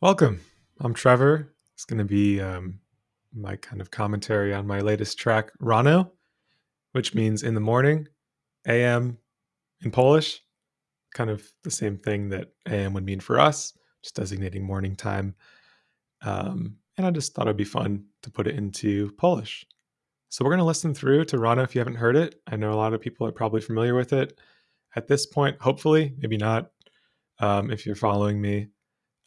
Welcome. I'm Trevor. It's going to be um, my kind of commentary on my latest track, Rano, which means in the morning, AM in Polish. Kind of the same thing that AM would mean for us, just designating morning time. Um, and I just thought it'd be fun to put it into Polish. So we're going to listen through to Rano if you haven't heard it. I know a lot of people are probably familiar with it at this point, hopefully, maybe not um, if you're following me.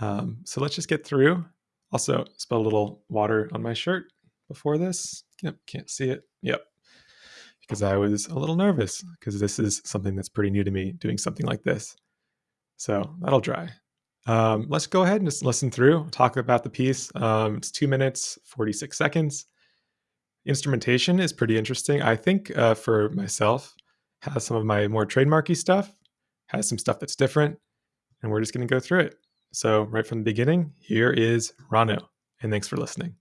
Um, so let's just get through. Also, spilled a little water on my shirt before this. Yep, can't see it. Yep. Because I was a little nervous because this is something that's pretty new to me doing something like this. So that'll dry. Um, let's go ahead and just listen through, talk about the piece. Um, it's two minutes, 46 seconds. Instrumentation is pretty interesting. I think uh, for myself, has some of my more trademarky stuff, has some stuff that's different, and we're just going to go through it. So, right from the beginning, here is Rano, and thanks for listening.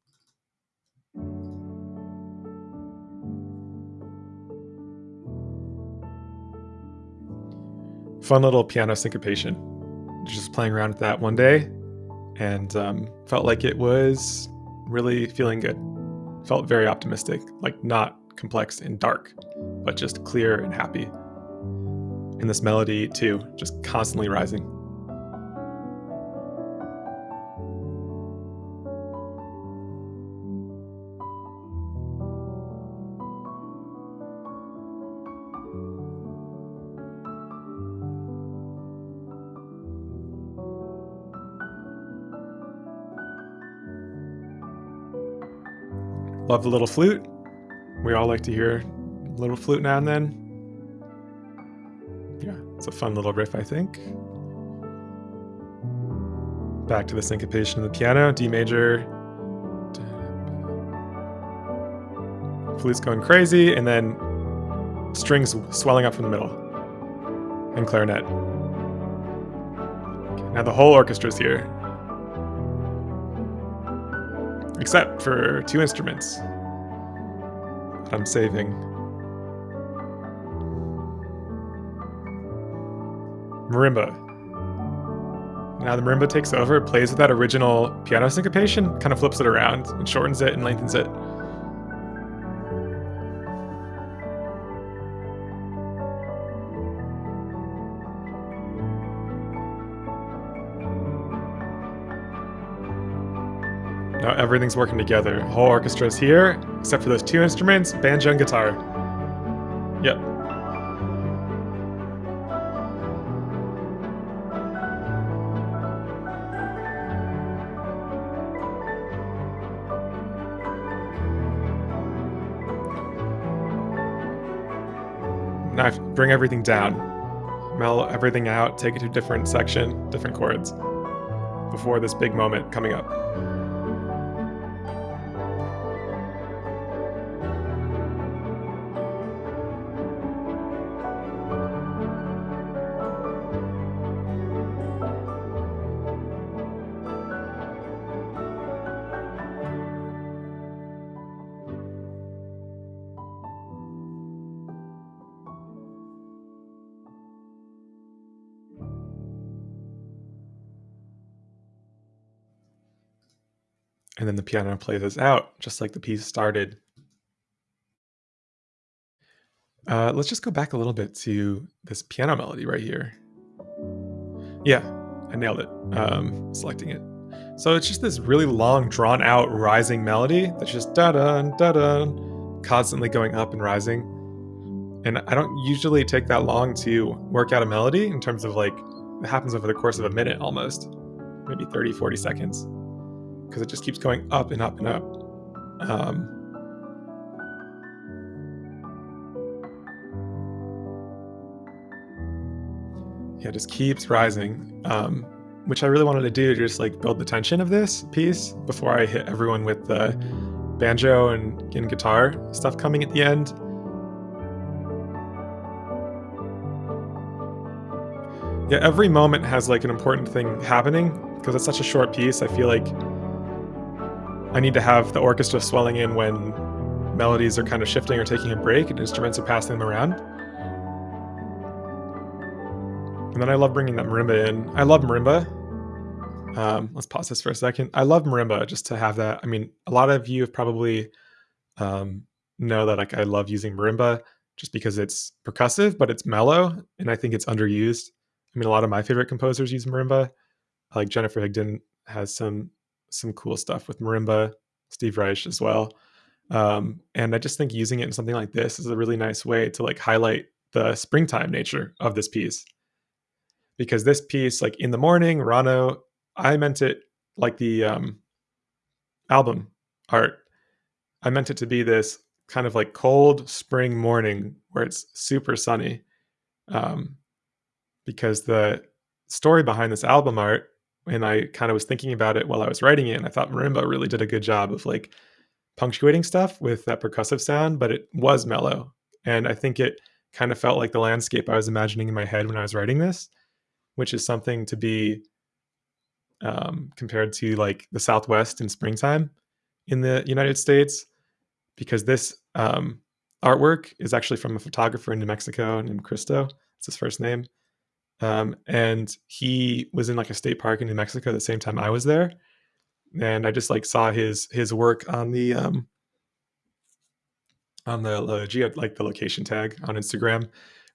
Fun little piano syncopation. Just playing around with that one day, and um, felt like it was really feeling good. Felt very optimistic, like not complex and dark, but just clear and happy. And this melody, too, just constantly rising. Love the little flute. We all like to hear a little flute now and then. Yeah, it's a fun little riff, I think. Back to the syncopation of the piano, D major. Flute's going crazy, and then strings swelling up from the middle. And clarinet. Now the whole orchestra's here except for two instruments that I'm saving. Marimba. Now the marimba takes over, plays with that original piano syncopation, kind of flips it around and shortens it and lengthens it. Now everything's working together. Whole orchestra's here, except for those two instruments, banjo and guitar. Yep. Now bring everything down. Mellow everything out, take it to a different section, different chords, before this big moment coming up. And then the piano plays us out, just like the piece started. Uh, let's just go back a little bit to this piano melody right here. Yeah, I nailed it, um, selecting it. So it's just this really long, drawn out, rising melody that's just da da da da, constantly going up and rising. And I don't usually take that long to work out a melody in terms of like, it happens over the course of a minute almost, maybe 30, 40 seconds because it just keeps going up and up and up. Um, yeah, just keeps rising, um, which I really wanted to do just like build the tension of this piece before I hit everyone with the banjo and, and guitar stuff coming at the end. Yeah, every moment has like an important thing happening because it's such a short piece. I feel like I need to have the orchestra swelling in when melodies are kind of shifting or taking a break and instruments are passing them around. And then I love bringing that marimba in. I love marimba. Um, let's pause this for a second. I love marimba just to have that. I mean, a lot of you have probably um, know that like I love using marimba just because it's percussive, but it's mellow, and I think it's underused. I mean, a lot of my favorite composers use marimba. Like Jennifer Higdon has some some cool stuff with marimba. Steve Reich as well. Um, and I just think using it in something like this is a really nice way to like highlight the springtime nature of this piece. Because this piece, like in the morning, Rano, I meant it like the um, album art. I meant it to be this kind of like cold spring morning where it's super sunny. Um, because the story behind this album art, and I kind of was thinking about it while I was writing it, and I thought Marimba really did a good job of like punctuating stuff with that percussive sound, but it was mellow. And I think it kind of felt like the landscape I was imagining in my head when I was writing this, which is something to be um, compared to like the Southwest in springtime in the United States, because this um, artwork is actually from a photographer in New Mexico named Cristo. It's his first name. Um, and he was in like a state park in New Mexico the same time I was there and I just like saw his his work on the um on the, geo like the location tag on Instagram.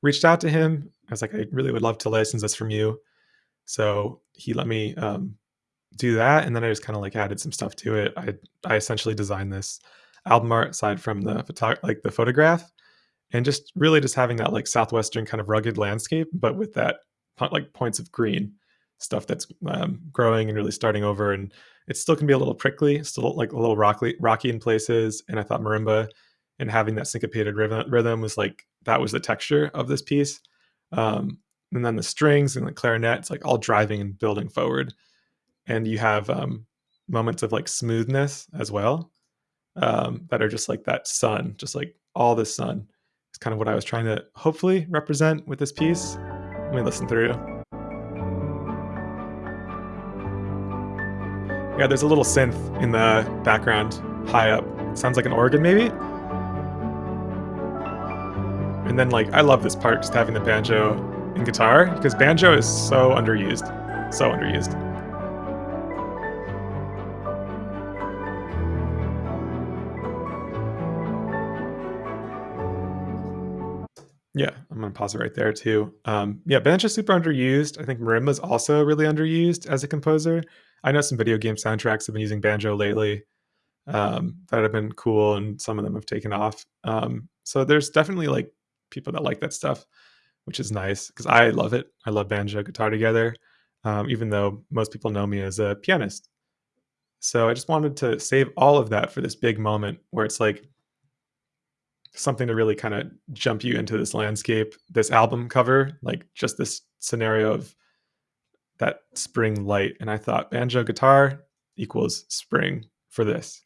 Reached out to him. I was like, I really would love to license this from you. So he let me um, do that, and then I just kind of like added some stuff to it. I I essentially designed this album art aside from the photo like the photograph, and just really just having that like southwestern kind of rugged landscape, but with that like points of green stuff that's um, growing and really starting over and it still can be a little prickly, still like a little rocky, rocky in places. And I thought marimba and having that syncopated rhythm, rhythm was like that was the texture of this piece. Um, and then the strings and the clarinet, it's like all driving and building forward. And you have um, moments of like smoothness as well um, that are just like that sun, just like all the sun. It's kind of what I was trying to hopefully represent with this piece. Let me listen through. Yeah, there's a little synth in the background, high up. Sounds like an organ, maybe? And then, like, I love this part, just having the banjo and guitar, because banjo is so underused. So underused. I'm gonna pause it right there too. Um, yeah, banjo's super underused. I think marimba's also really underused as a composer. I know some video game soundtracks have been using banjo lately um, that have been cool, and some of them have taken off. Um, so there's definitely like people that like that stuff, which is nice because I love it. I love banjo guitar together, um, even though most people know me as a pianist. So I just wanted to save all of that for this big moment where it's like something to really kind of jump you into this landscape, this album cover, like just this scenario of that spring light. And I thought banjo guitar equals spring for this.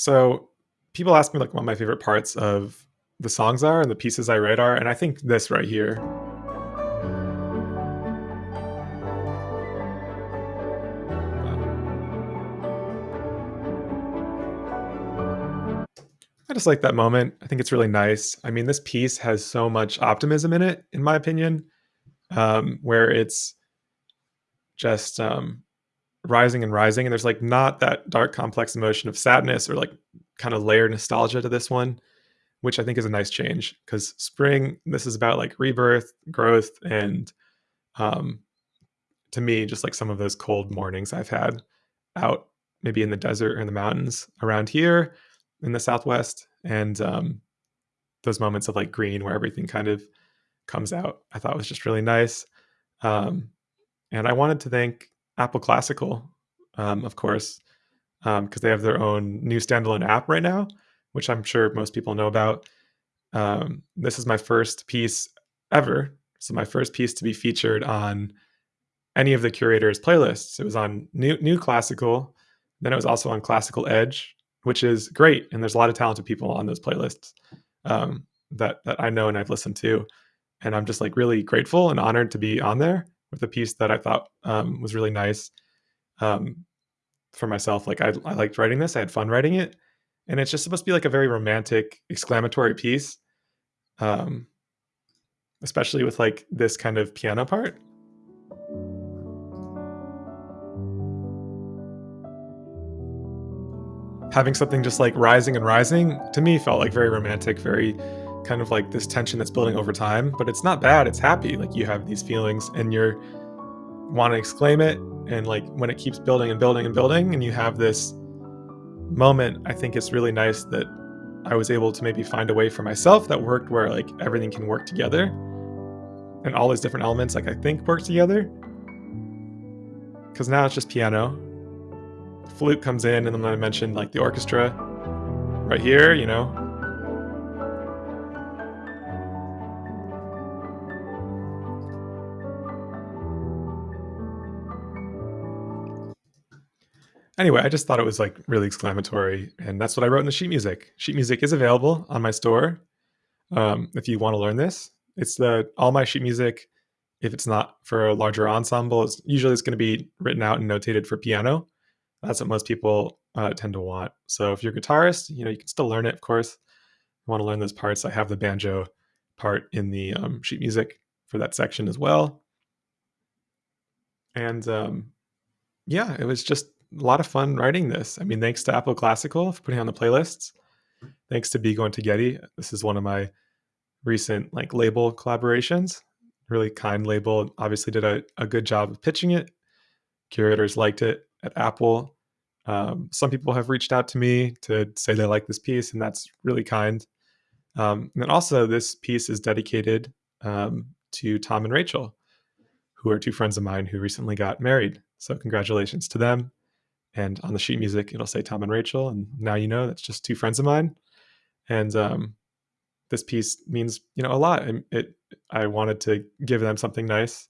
So people ask me like what my favorite parts of the songs are and the pieces I write are, and I think this right here I just like that moment. I think it's really nice. I mean, this piece has so much optimism in it, in my opinion, um, where it's just um, rising and rising. And there's like not that dark, complex emotion of sadness or like kind of layered nostalgia to this one, which I think is a nice change because spring, this is about like rebirth, growth, and um, to me, just like some of those cold mornings I've had out maybe in the desert or in the mountains around here in the Southwest, and um, those moments of like green where everything kind of comes out, I thought was just really nice. Um, and I wanted to thank Apple Classical, um, of course, because um, they have their own new standalone app right now, which I'm sure most people know about. Um, this is my first piece ever. So my first piece to be featured on any of the curators' playlists. It was on new new classical, then it was also on Classical Edge, which is great. And there's a lot of talented people on those playlists um, that that I know and I've listened to, and I'm just like really grateful and honored to be on there with a piece that I thought um, was really nice um, for myself. Like I, I liked writing this. I had fun writing it, and it's just supposed to be like a very romantic, exclamatory piece, um, especially with like this kind of piano part. Having something just like rising and rising to me felt like very romantic, very kind of like this tension that's building over time, but it's not bad. It's happy. Like you have these feelings and you're want to exclaim it. And like when it keeps building and building and building, and you have this moment, I think it's really nice that I was able to maybe find a way for myself that worked where like everything can work together and all these different elements, like I think work together. Because now it's just piano. Flute comes in, and then I mentioned like the orchestra right here, you know, Anyway, I just thought it was like really exclamatory, and that's what I wrote in the sheet music. Sheet music is available on my store um, if you want to learn this. It's the all my sheet music. If it's not for a larger ensemble, it's usually it's going to be written out and notated for piano. That's what most people uh, tend to want. So if you're a guitarist, you know you can still learn it. Of course, you want to learn those parts. I have the banjo part in the um, sheet music for that section as well. And um, yeah, it was just a lot of fun writing this. I mean, thanks to Apple Classical for putting on the playlists. Thanks to Bigo & Twigetti. This is one of my recent like label collaborations. Really kind label. Obviously did a, a good job of pitching it. Curators liked it at Apple. Um, some people have reached out to me to say they like this piece, and that's really kind. Um, and then also, this piece is dedicated um, to Tom and Rachel, who are two friends of mine who recently got married. So, congratulations to them. And on the sheet music, it'll say Tom and Rachel. And now you know that's just two friends of mine. And um, this piece means you know a lot. And it, I wanted to give them something nice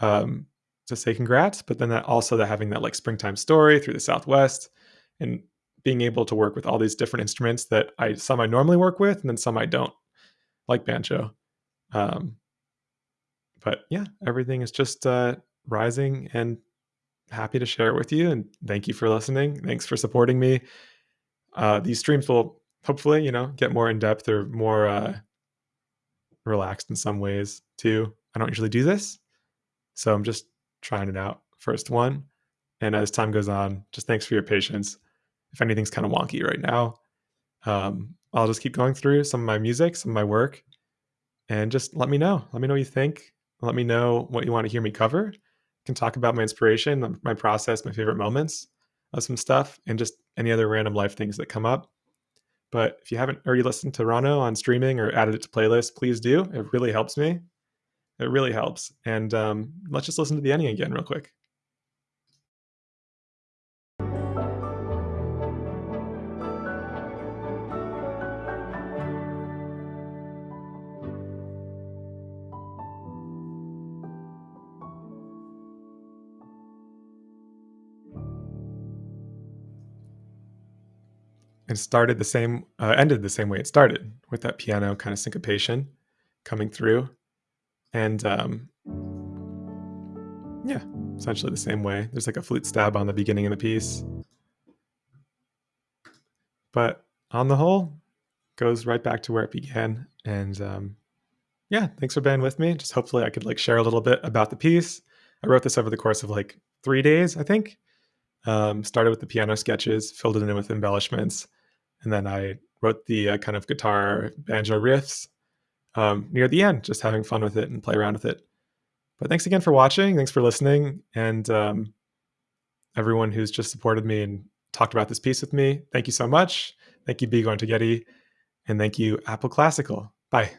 um, to say congrats, but then that also that having that like springtime story through the Southwest and being able to work with all these different instruments that I some I normally work with, and then some I don't, like banjo. Um, but yeah, everything is just uh, rising and happy to share it with you. And thank you for listening. Thanks for supporting me. Uh, these streams will hopefully, you know, get more in depth or more uh, relaxed in some ways too. I don't usually do this, so I'm just trying it out. First one, and as time goes on, just thanks for your patience. If anything's kind of wonky right now, um, I'll just keep going through some of my music, some of my work, and just let me know. Let me know what you think. Let me know what you want to hear me cover can talk about my inspiration, my process, my favorite moments of some stuff, and just any other random life things that come up. But if you haven't already listened to Rano on streaming or added it to playlists, please do. It really helps me. It really helps. And um, let's just listen to the ending again, real quick. It started the same uh, ended the same way it started with that piano kind of syncopation coming through. And um, yeah essentially the same way. There's like a flute stab on the beginning of the piece. But on the whole goes right back to where it began. And um, yeah thanks for being with me. Just hopefully i could like share a little bit about the piece. I wrote this over the course of like three days i think. Um, started with the piano sketches filled it in with embellishments and then I wrote the uh, kind of guitar banjo riffs um, near the end, just having fun with it and play around with it. But thanks again for watching. Thanks for listening. And um, everyone who's just supported me and talked about this piece with me, thank you so much. Thank you, Bigo & Twigetti. And thank you, Apple Classical. Bye.